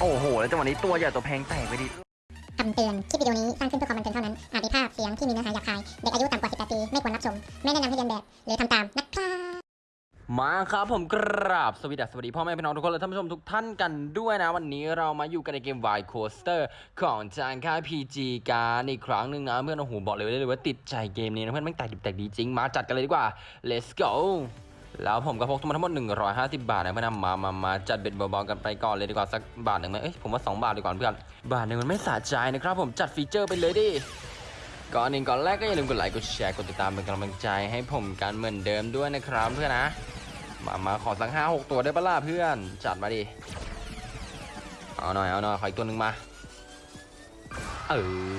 โอ้โห แล้วจังหวะนี้ตัวใหญ่ตัวแพงแตกไปดิคำเตือน คลิปวิดีโอนี้สร้างขึ้นเพื่อความบันเทิงเท่านั้น อาจมีภาพเสียงที่มีเนื้อหาหยาบคาย เด็กอายุต่ำกว่า 18 ปี ไม่ควรรับชม ไม่แนะนำให้เรียนแบบ หรือทำตามนะครับมาครับผมกราบสวัสดีสวัสดีพ่อแม่พี่น้องทุกคนและท่านผู้ชมทุกท่านกันด้วยนะ วันนี้เรามาอยู่กันในเกม Y Coaster ของจานค่าย PG การอีกครั้งหนึ่งนะเพื่อนโอ้โหบอกเลยว่าเลยว่าติดใจเกมนี้นะเพื่อนแม่งแตกดิบแตกดีจริงมาจัดกันเลยดีกว่า let's go แล้วผมก็พกมาทั้งหมด 150 บาทนะเพื่อนมามามาจัดเบ็ดเบาๆกันไปก่อนเลยดีกว่าสักบาทหนึ่งไหมเอ้ยผมว่า 2 บาทดีกว่าเพื่อน บาทหนึ่งมันไม่สะใจนะครับ ผมจัดฟีเจอร์ไปเลยดิ ก่อนอื่นก่อนแรกก็อย่าลืมกดไลค์ กดแชร์ กดติดตามเป็นกำลังใจให้ผมกันเหมือนเดิมด้วยนะครับเพื่อนนะ มามาขอสักห้าหกตัวได้ปะล่ะเพื่อน จัดมาดิ เอาหน่อย เอาหน่อย ขออีกตัวหนึ่งมา เอ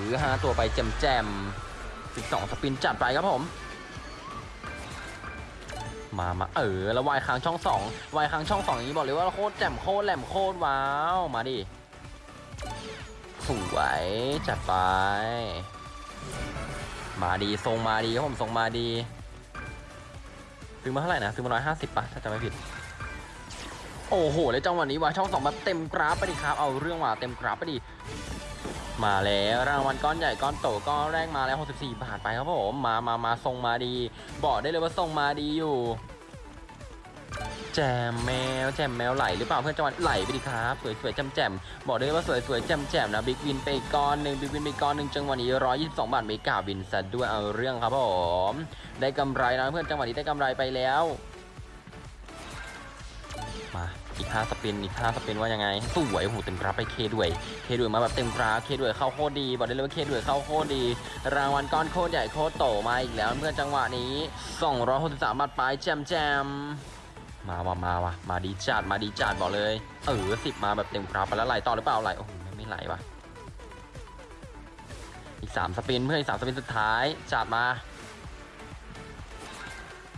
อห้าตัวไปแจมแจมสิบสองสปินจัดไปครับผม มามาเออแล้ววายค้างช่องสองวายค้างช่องสองอย่างนี้บอกเลยว่าโคตรแจ่มโคตรแหลมโคตรว้าวมาดิสวยจัดไป มาดีทรงมาดีผมทรงมาดีซื้อมาเท่าไหร่นะซื้อมาร้อยห้าสิบป่ะถ้าจำไม่ผิดโอ้โหแล้วจังหวะนี้ว่าช่องสองแบบเต็มกราฟไปดิครับเอาเรื่องว่าเต็มกราฟไปดิ มาแล้วรางวัลก้อนใหญ่ก้อนโตก้อนแรกมาแล้ว 64 บาทไปครับผมมามามาทรงมาดี บอกได้เลยว่าทรงมาดีอยู่ แจมแมวแจมแมวไหลหรือเปล่าเพื่อนจังหวะไหลไปดิครับสวยสวยๆแจมแจมบอกได้เลยว่าสวยสวยๆแจมแจมนะบิ๊กวินไปอีกก้อนหนึ่งบิ๊กวินไปอีกก้อนหนึ่งจังหวะนี้122 บาทไม่กล้าวินซะด้วยเอาเรื่องครับผมได้กำไรนะเพื่อนจังหวะนี้ได้กำไรไปแล้ว อีก 5 สปิน อีก 5 สปินว่ายังไง สวยโอ้โหเต็มกราฟไปเคด้วย เคด้วยมาแบบเต็มกราฟ เคด้วยเข้าโคตรดี บอกได้เลยว่าเคด้วยเข้าโคตรดี รางวัลก้อนโคตรใหญ่โคตรโตมาอีกแล้วเพื่อนจังหวะนี้ 263บาทไปแจมแจมมาว่ะมาว่ะมาดีจัดมาดีจัดบอกเลย เออสิบมาแบบเต็มกราฟไปแล้วไหลต่อหรือเปล่าไหลโอ้โหไม่ไม่ไหลว่ะอีกสามสปินเพื่อนอีกสามสปินสุดท้ายจัดมา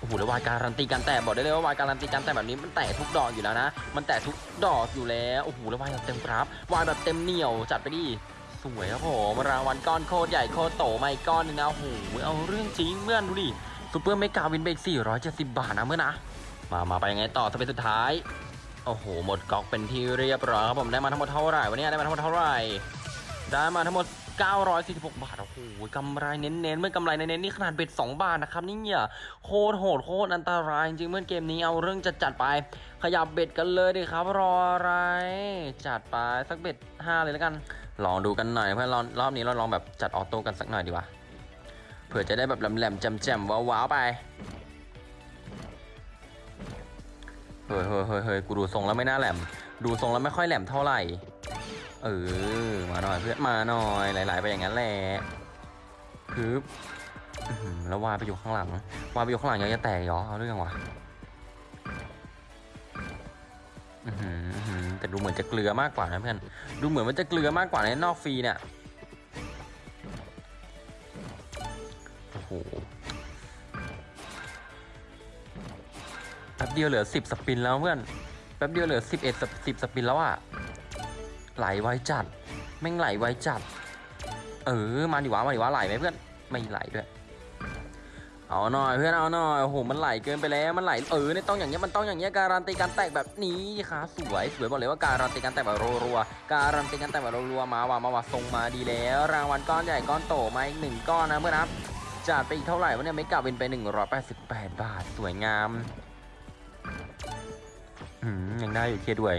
โอ้โหแล้ว wild การันตีการแตกบอกได้เลยว่า wild การันตีการแตกแบบนี้มันแตกทุกดอกอยู่แล้วนะ มันแตกทุกดอกอยู่แล้วโอ้โหแล้ววายแบบเต็มกราฟวายแบบเต็มเหนียวจัดไปดิสวยครับผมรางวัลก้อนโคตรใหญ่โคตรโตมาอีกก้อนนึงนะโอ้โหเอาเรื่องจริงเพื่อนดูดิ super mega win เบก470 บาทนะเพื่อนนะมามาไปยังไงต่อ spin สุดท้ายโอ้โหหมดก๊อกเป็นที่เรียบร้อยครับผมได้มาทั้งหมดเท่าไหร่วันนี้ได้มาทั้งหมดเท่าไหร่ได้มาทั้งหมด 946 บาท โอ้โหกำไรเน้นๆเมื่อกำไรเน้นๆนี่ขนาดเบ็ด 2 บาทนะครับนี่เนี่ยโคตรโหดโคตรอันตรายจริงๆเมื่อเกมนี้เอาเรื่องจัดจัดๆไป ขยับเบ็ดกันเลยดิครับ รออะไร จัดไปสักเบ็ด 5 เลยแล้วกัน ลองดูกันหน่อยเพื่อนรอบรอบนี้เราลองแบบจัดออโต้กันสักหน่อยดีกว่าเผื่อจะได้แบบแหลมๆแจ่มๆว้าวๆไปเฮ้ยเฮ้ยเฮ้ยเฮ้ยกูดูทรงแล้วไม่น่าแหลม ดูทรงแล้วไม่ค่อยแหลมเท่าไหร่ เออ มาหน่อยเพื่อนมาหน่อยหลาย ๆ ไปอย่างนั้นแหละคืออื้อหือแล้ววาไปอยู่ข้างหลังวาไปอยู่ข้างหลังยังจะแตกเหรอเอาเรื่องวะแต่ดูเหมือนจะเกลือมากกว่านะเพื่อนดูเหมือนมันจะเกลือมากกว่าในนอกฟรีเนี่ยโอ้โหแป๊บเดียวเหลือ10สปินแล้วเพื่อนแป๊บเดียวเหลือ11สป10สปินแล้วอะ ไหลไวจัดแม่งไหลไวจัด เออมาดิวะมาดิวะไหลไหมเพื่อนไม่ไหลด้วย เอาหน่อยเพื่อนเอาหน่อยโอ้โหมันไหลเกินไปแล้วมันไหลเออเนี่ยต้องอย่างเงี้ยมันต้องอย่างเงี้ยการันตีการแตกแบบนี้ค่ะสวยสวยบอกเลยว่าการันตีการแตกแบบรัวๆการันตีการแตกแบบรัวๆมาว่ะมาว่ะทรงมาดีแล้ว รางวัลก้อนใหญ่ก้อนโตมาอีกหนึ่งก้อนนะเพื่อนนะจัดไปอีกเท่าไหร่วะเนี่ยไม่กลับเป็นไป 188 บาทสวยงามอืมยังได้อยู่เคด้วย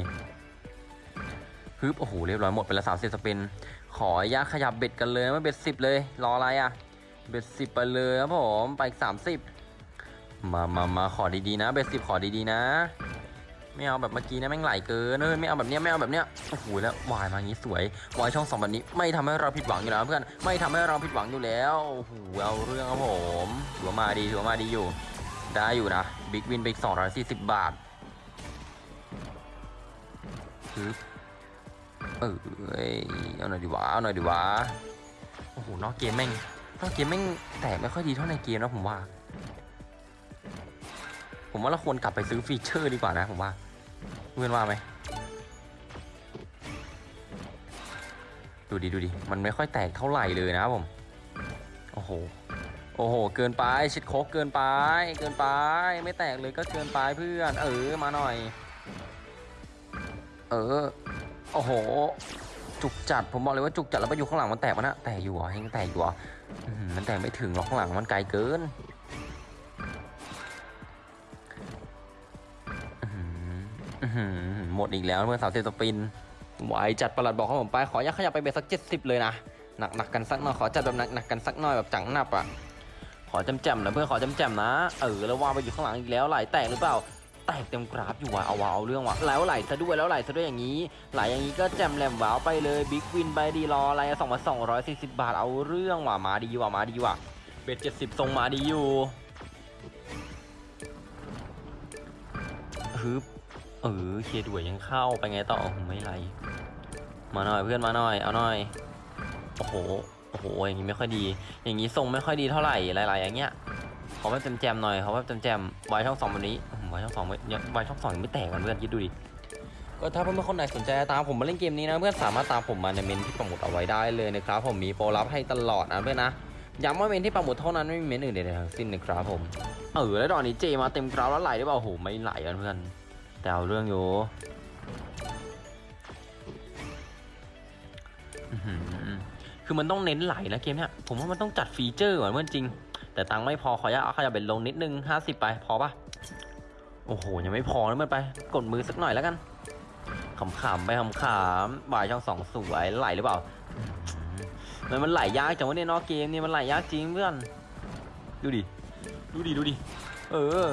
ฮึบโอ้โหเรียบร้อยหมดไปแล้วสามสิบสปิน ขออนุญาตขยับเบ็ดกันเลยไม่เบ็ดสิบเลย รออะไรอะ เบ็ดสิบไปเลยครับผมไปอีกสามสิบมามามาขอดีๆนะ เบ็ดสิบขอดีๆนะ ไม่เอาแบบเมื่อกี้นะแม่งไหลเกินเออไม่เอาแบบเนี้ยไม่เอาแบบเนี้ยโอ้โหแล้ววายมาอย่างนี้สวยวายช่องสองแบบนี้ ไม่ทำให้เราผิดหวังอยู่แล้วเพื่อนไม่ทำให้เราผิดหวังอยู่แล้วโอ้โหเอาเรื่องครับผมถือว่ามาดีถือว่ามาดีอยู่ ได้อยู่นะ big win ไปอีก240บาทฮึบ เออเอ้ยเอาหน่อยดีวะเอาหน่อยดีวะโอ้โหนอกเกมแม่งนอกเกมแม่งแตกไม่ค่อยดีเท่าในเกมนะผมว่า ผมว่าเราควรกลับไปซื้อ feature ดีกว่านะผมว่าเพื่อนว่าไหมดูดิดูดิมันไม่ค่อยแตกเท่าไหร่เลยนะผมโอ้โหโอ้โห เกินไปชิดโคกเกินไป เกินไป ไม่แตกเลยก็เกินไปเพื่อน เออ มาหน่อย เออ โอ้โห จุกจัด ผมบอกเลยว่าจุกจัดแล้วไปอยู่ข้างหลังมันแตกมันอะแตกอยู่เหรอยังแตกอยู่เหรออื้อมันแตกไม่ถึงหรอกข้างหลังมันไกลเกินหมดอีกแล้วเมื่อสาวเซสปินไหวจัดประหลัดบอกของผมไป ขออนุญาตขยับไปเบสสักเจ็ดสิบเลยนะหนักหนักกันสักหน่อยขอจัดแบบหนักหนักกันสักหน่อยแบบจังหนับอะขอจำจำๆนะเพื่อนขอจำจำๆนะ เออแล้วว่าไปอยู่ข้างหลังอีกแล้วไหลแตกหรือเปล่า แตกเต็มกราฟอยู่ว่ะเอาวะเอาเรื่องว่ะแล้วไหลซะด้วยแล้วไหลซะด้วยอย่างนี้ ไหลอย่างนี้ก็แจมแหลมว้าวไปเลยบิ๊กวินไปดีรออะไรสองพันสองร้อยสี่สิบบาทเอาเรื่องว่ะมาดีว่ะมาดีว่ะเบ็ดเจ็ดสิบทรงมาดีอยู่ฮึบเออเคียด้วยยังเข้าไปไงต่อไม่ไหลมาหน่อยเพื่อนมาหน่อยเอาหน่อยโอ้โหโอ้โหอย่างนี้ไม่ค่อยดี อย่างนี้ทรงไม่ค่อยดีเท่าไหร่หลายๆอย่างเงี้ยเขอแบบแจมๆหน่อยเขอแบบแจมๆไว้ช่องสองแบบนี้ อื้อหือไว้ช่องสองไม่ยังไว้ช่องสองยังไม่แตกกันเพื่อนคิดดูดิก็ถ้าเพื่อนๆคนไหนสนใจจะตามผมมาเล่นเกมนี้นะเพื่อนสามารถตามผมมาในเมนที่ปักหมุดเอาไว้ได้เลยนะครับผมมีโปรลับให้ตลอดนะเพื่อนนะย้ำว่าเมนที่ปักหมุดเท่านั้นไม่มีเมนอื่นใดๆทั้งสิ้นนะครับผมเออแล้วดอกนี้เจมาเต็มกราวแล้วไหลได้เปล่าโอ้โหไม่ไหลกันเพื่อนแต่เอาเรื่องอยู่อื้อหือคือมันต้องเน้นไหลนะเกมเนี้ยผมว่ามันต้องจัดฟีเจอร์ก่อนเพื่อนจริง แต่ตังค์ไม่พอขออนุญาตเอาขยับเป็นลงนิดนึงห้าสิบไปพอปะ โอ้โห ยังไม่พอนะมันไป กดมือสักหน่อยแล้วกันขำๆไปขำๆบ่ายช่องสองสวยไหลหรือเปล่ามันมันไหลยากจังวะเนี่ยนอกเกมเนี่ยมันไหลยากจริงเพื่อน ดูดิ ดูดิ ดูดิ เออ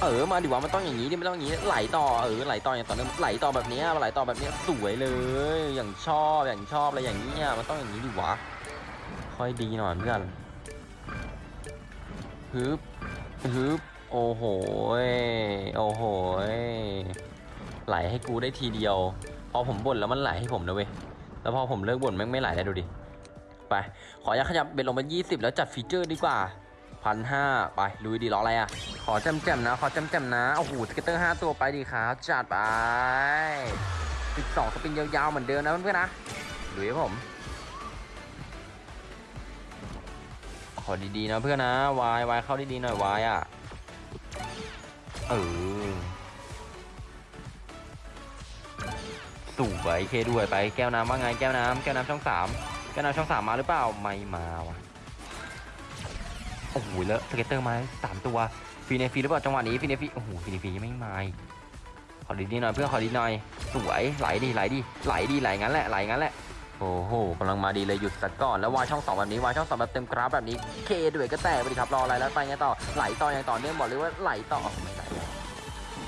เออ มาดิวะมันต้องอย่างนี้ดิมันต้องอย่างนี้ ไหลต่อ เออ ไหลต่ออย่างต่อเนื่องไหลต่อแบบนี้ไหลต่อแบบนี้สวยเลย อย่างชอบ อย่างชอบอะไรอย่างนี้เงี้ยมันต้องอย่างนี้ดิวะ ค่อยดีหน่อยเพื่อนฮึบฮึบ โอ้โห โอ้โห ไหลให้กูได้ทีเดียว พอผมบ่นแล้วมันไหลให้ผมนะเว้ย แล้วพอผมเลิกบ่นแม่งไม่ไหลแล้วดูดิ ไป ขออยากขยับ bet ลงมา 20 แล้วจัด feature ดีกว่าพันห้าไปลุยดิรออะไรอะ ขอแจ่มแจ่มๆนะ ขอแจ่มแจ่มๆนะ โอ้โห scatter 5ตัวไปดิครับ จัดไป12 spin ยาวๆเหมือนเดิมนะเพื่อนๆนะลุยผม ขอดีๆนะเพื่อนนะวายวายเข้าดีๆหน่อยวายอะ เออสวย K ด้วยไปแก้วน้ำว่าไงแก้วน้ำแก้วน้ำช่องสามแก้วน้ำช่องสามมาหรือเปล่าไม่มาว่ะโอ้โหแล้ว scatter มาสามตัว free in free หรือเปล่าจังหวะนี้ free in free โอ้โห free in free ยังไม่มาขอดีๆหน่อยเพื่อนขอดีหน่อยสวยไหลดีไหลดีไหลดีไหลงั้นแหละไหลงั้นแหละโอ้โหกำลังมาดีเลยหยุดสักก่อนแล้ววายช่องสองแบบนี้วายช่องสองแบบเต็มกราฟแบบนี้เคด้วยก็แตกไปดิครับรออะไรแล้วไปไงต่อไหลต่ออย่างต่อเนื่องบอกเลยว่าไหลต่อไม่ไหล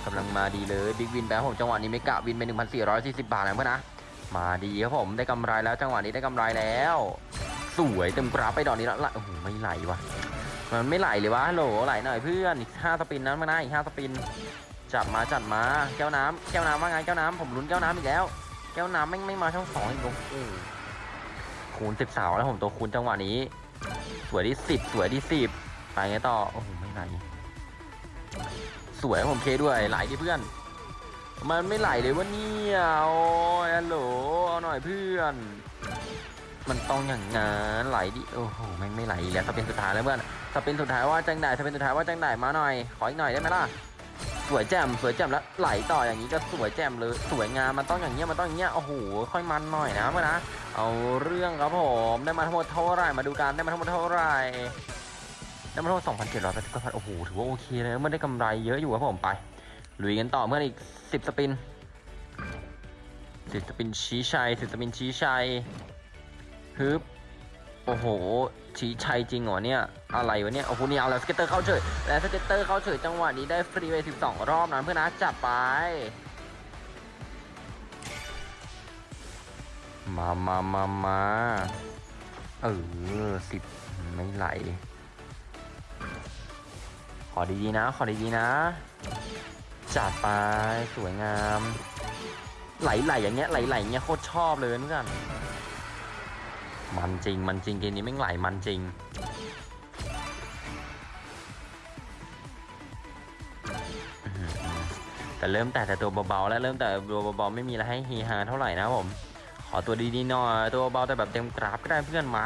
กำลังมาดีเลย big win แบงค์ผมจังหวะนี้ mega win ไป1,440 บาทนะเพื่อนนะ มาดีครับผมได้กำไรแล้วจังหวะนี้ได้กำไรแล้ว สวยเต็มกราฟไปดอกนี้แล้วโอ้โหไม่ไหลวะมันไม่ไหลเลยวะโหลไหลหน่อยเพื่อนอีกห้า spin นั้นมานะอีกห้า spin จัดมาจัดมาแก้วน้ำแก้วน้ำว่าไงแก้วน้ำผมลุ้นแก้วน้ำอีกแล้ว แก้วน้ำไม่ไม่มาช่องสองอีกโอ้โหคูณสิบสาวแล้วผมตัวคูณจังหวะนี้ สวยที่สิบสวยที่สิบไปไงต่อโอ้โหไม่ไหล สวยผมเคด้วยไหลดิเพื่อน มันไม่ไหลเลยวะเนี่ยโอ้ยฮัลโหลเอาหน่อยเพื่อน มันต้องอย่างงั้นไหลดิโอ้โหแม่งไม่ไหลแล้วถ้าเป็นสุดท้ายแล้วเพื่อนถ้าเป็นสุดท้ายว่าจังได้ถ้าเป็นสุดท้ายว่าจังได้มาหน่อย ขออีกหน่อยได้ไหมล่ะสวยแจ่มสวยแจ่มแล้วไหลต่ออย่างนี้ก็สวยแจ่มเลยสวยงามมันต้องอย่างเงี้ยมันต้องอย่างเงี้ยโอ้โหค่อยมันหน่อยนะเพื่อนนะเอาเรื่องครับผมได้มาทั้งหมดเท่าไหร่มาดูกันได้มาทั้งหมดเท่าไหร่ ได้มาทั้งหมด2,780กว่าบาทโอ้โห ถือว่าโอเคเลยเพื่อนได้กำไรเยอะอยู่ครับผมไป ลุยกันต่อเพื่อนอีก 10 spin 10 spin ชี้ชัย 10 spin ชี้ชัยฮึบโอ้โห ชี้ชัยจริงเหรอเนี่ย อะไรวะเนี่ย โอ้โห นี่เอาแล้ว scatter เข้าเฉย แล้ว scatter เข้าเฉยจังหวะนี้ได้ฟรีไป12 รอบนะเพื่อนนะจัดไป มามามามาเออสิบไม่ไหล อดีๆนะ ขอดีๆนะ จัดไปสวยงาม ไหลๆอย่างเงี้ยไหลๆอย่างเงี้ยโคตรชอบเลยเพื่อนมันจริง มันจริงเกมนี้แม่งไหลมันจริง แต่เริ่มแต่แต่ตัวเบาๆแล้วเริ่มแต่ตัวเบาๆไม่มีอะไรให้เฮฮาเท่าไหร่นะผม ขอตัวดีๆหน่อยตัวเบาๆแต่แบบเต็มกราฟก็ได้เพื่อนมา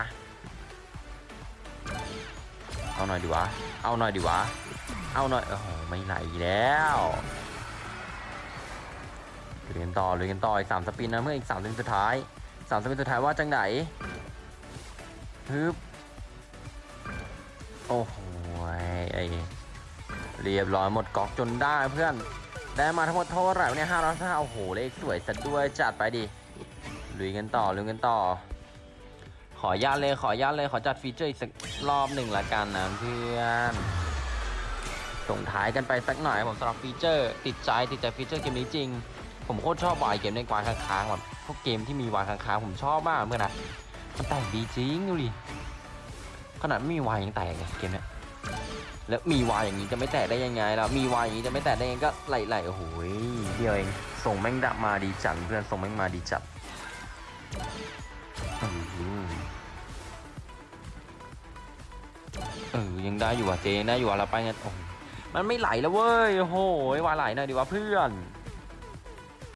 เอาหน่อยดีวะ เอาหน่อยดีวะ เอาหน่อยโอ้โหไม่ไหลแล้วลุยกันต่อลุยกันต่ออีกสามสปินนะเมื่ออีกสามสปินสุดท้ายสามสปินสุดท้ายว่าจังไหนฮึบโอ้โหไอเรียบร้อยหมดก๊อกจนได้เพื่อนได้มาทั้งหมดเท่าไหร่เนี่ยห้าร้อยห้าโอ้โหเลขสวยซะด้วยจัดไปดิลุยกันต่อลุยกันต่อ ขอญาตเลยขอญาตเลยขอจัด feature อีกสักรอบหนึ่งละกันนะเพื่อน ส่งท้ายกันไปสักหน่อยผมสำหรับ feature ติดใจติดใจ feature เกมนี้จริง ผมโคตรชอบ wild เกมใน wild ค้างๆแบบพวกเกมที่มี wild ค้างๆผมชอบมากเพื่อนนะมันแต่งดีจริงดูดิขนาดไม่มีวายยังแตกเลยเกมเนี้ยแล้วมีวายอย่างนี้จะไม่แตกได้ยังไงล่ะมีวายอย่างนี้จะไม่แตกได้ยังไงก็ไหลๆโอ้โหเดียวเองส่งแม่งดับมาดีจัดเพื่อนส่งแม่งมาดีจัดเออยังได้อยู่อะเจยังได้อยู่อะเราไปงั้นโอ้ มันไม่ไหลแล้วเว้ยโอ้โหว่าไหลหน่อยดีว่าเพื่อน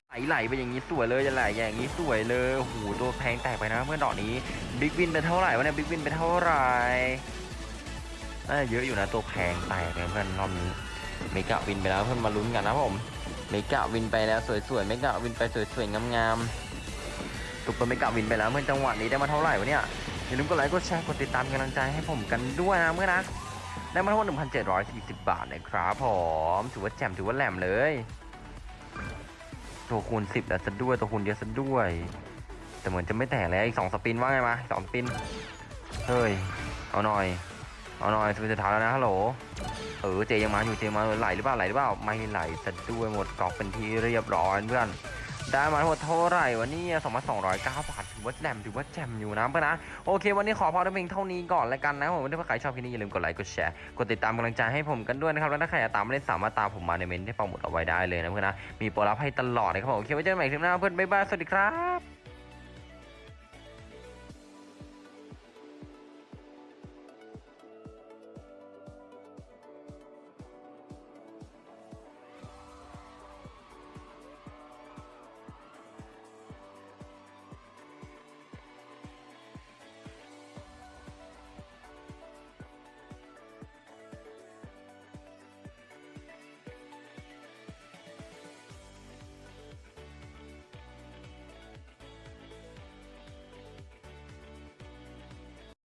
ไหลไหลไปอย่างนี้สวยเลยจะไหลอย่างนี้สวยเลยโอ้โหตัวแพงแตกไปนะเพื่อนดอกนี้ big win ไปเท่าไหร่วะเนี่ย big win ไปเท่าไหร่น่าเยอะอยู่นะตัวแพงแตกเนี่ยเพื่อนรอบนี้ mega win ไปแล้วเพื่อนมาลุ้นกันนะผม mega win ไปแล้วสวยๆ mega win ไปสวยๆงามๆ super mega win ไปแล้วเพื่อนจังหวะนี้ได้มาเท่าไหร่วะเนี่ยอย่าลืมกดไลค์กดแชร์กดติดตามกำลังใจให้ผมกันด้วยนะเพื่อนนะ ได้มาทั้งหมด1,740 บาทนะครับผมถือว่าแจ่มถือว่าแหลมเลย ตัวคูณ 10แล้วซะด้วยตัวคูณเยอะซะด้วย แต่เหมือนจะไม่แตกแล้วอีก 2 สปินว่าไงมาสองสปิน เฮ้ย เอาหน่อย เอาหน่อยสปินสุดท้ายแล้วนะฮัลโหลเออเจยังมาอยู่เจมาไหลหรือเปล่าไหลหรือเปล่าไม่ไหลซะด้วยหมดกอกเป็นที่เรียบร้อยเพื่อน ได้มาทั้งหมดเท่าไหร่วันนี้สองพันสองร้อยเก้าบาทถือว่าแหลมถือว่าแจมอยู่นะเพื่อนนะโอเค วันนี้ขอพอเพียงเท่านี้ก่อนแล้วกันนะผมถ้าใครชอบคลิปนี้อย่าลืมกดไลค์กดแชร์กดติดตามกำลังใจให้ผมกันด้วยนะครับแล้วถ้าใครอยากตามไม่ได้สามารถตามผมมาในเมนที่ปังหมดเอาไว้ได้เลยนะเพื่อนนะมีโปรลับให้ตลอดนะครับผมโอเคไว้เจอกันใหม่คลิปหน้าเพื่อนบ๊ายบายสวัสดีครับ